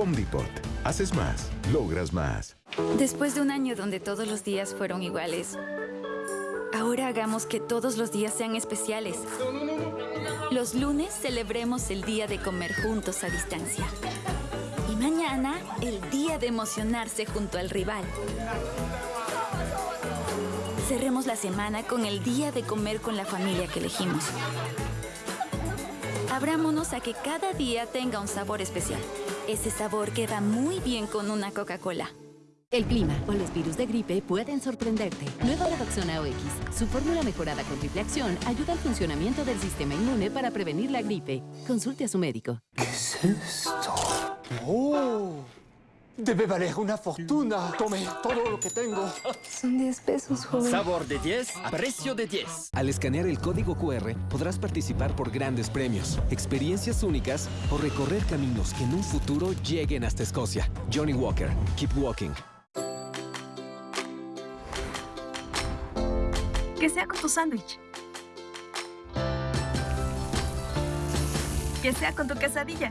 Home. Haces más, logras más. Después de un año donde todos los días fueron iguales, ahora hagamos que todos los días sean especiales. Los lunes celebremos el día de comer juntos a distancia. Y mañana, el día de emocionarse junto al rival. Cerremos la semana con el día de comer con la familia que elegimos. Abrámonos a que cada día tenga un sabor especial. Ese sabor que va muy bien con una Coca-Cola. El clima o los virus de gripe pueden sorprenderte. Nueva Redoxona OX. Su fórmula mejorada con triple acción ayuda al funcionamiento del sistema inmune para prevenir la gripe. Consulte a su médico. ¿Qué es esto? ¡Oh! Debe valer una fortuna. Tome todo lo que tengo. Son 10 pesos, joven. Sabor de 10 a precio de 10. Al escanear el código QR podrás participar por grandes premios, experiencias únicas o recorrer caminos que en un futuro lleguen hasta Escocia. Johnny Walker, Keep Walking. Que sea con tu sándwich. Que sea con tu quesadilla.